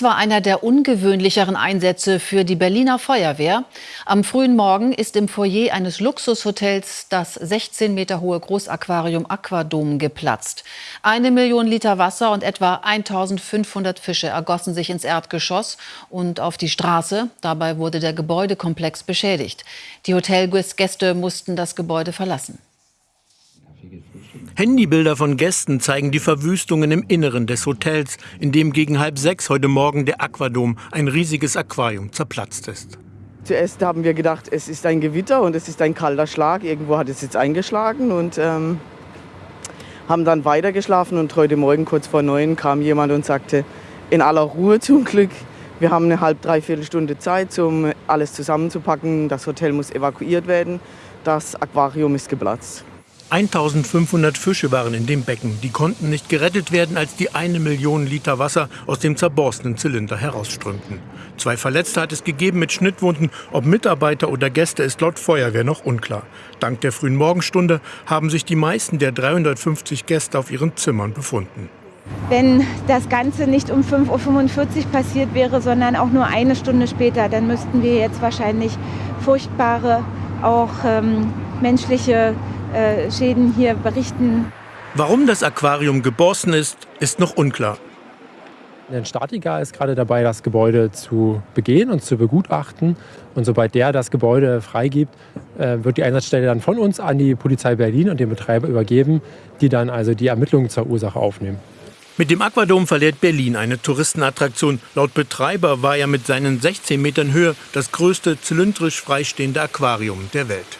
Das war einer der ungewöhnlicheren Einsätze für die Berliner Feuerwehr. Am frühen Morgen ist im Foyer eines Luxushotels das 16 Meter hohe Großaquarium Aquadom geplatzt. Eine Million Liter Wasser und etwa 1500 Fische ergossen sich ins Erdgeschoss und auf die Straße. Dabei wurde der Gebäudekomplex beschädigt. Die Hotelgäste mussten das Gebäude verlassen. Handybilder von Gästen zeigen die Verwüstungen im Inneren des Hotels, in dem gegen halb sechs heute Morgen der Aquadom, ein riesiges Aquarium, zerplatzt ist. Zuerst haben wir gedacht, es ist ein Gewitter und es ist ein kalter Schlag. Irgendwo hat es jetzt eingeschlagen und ähm, haben dann weitergeschlafen. Und heute Morgen kurz vor neun kam jemand und sagte, in aller Ruhe zum Glück, wir haben eine halb, dreiviertel Stunde Zeit, um alles zusammenzupacken. Das Hotel muss evakuiert werden. Das Aquarium ist geplatzt. 1500 Fische waren in dem Becken. Die konnten nicht gerettet werden, als die eine Million Liter Wasser aus dem zerborstenen Zylinder herausströmten. Zwei Verletzte hat es gegeben mit Schnittwunden. Ob Mitarbeiter oder Gäste ist laut Feuerwehr noch unklar. Dank der frühen Morgenstunde haben sich die meisten der 350 Gäste auf ihren Zimmern befunden. Wenn das Ganze nicht um 5.45 Uhr passiert wäre, sondern auch nur eine Stunde später, dann müssten wir jetzt wahrscheinlich furchtbare, auch ähm, menschliche äh, Schäden hier berichten. Warum das Aquarium geborsten ist, ist noch unklar. Ein Statiker ist gerade dabei, das Gebäude zu begehen und zu begutachten. Und sobald der das Gebäude freigibt, äh, wird die Einsatzstelle dann von uns an die Polizei Berlin und den Betreiber übergeben, die dann also die Ermittlungen zur Ursache aufnehmen. Mit dem Aquadom verliert Berlin eine Touristenattraktion. Laut Betreiber war er mit seinen 16 Metern Höhe das größte zylindrisch freistehende Aquarium der Welt.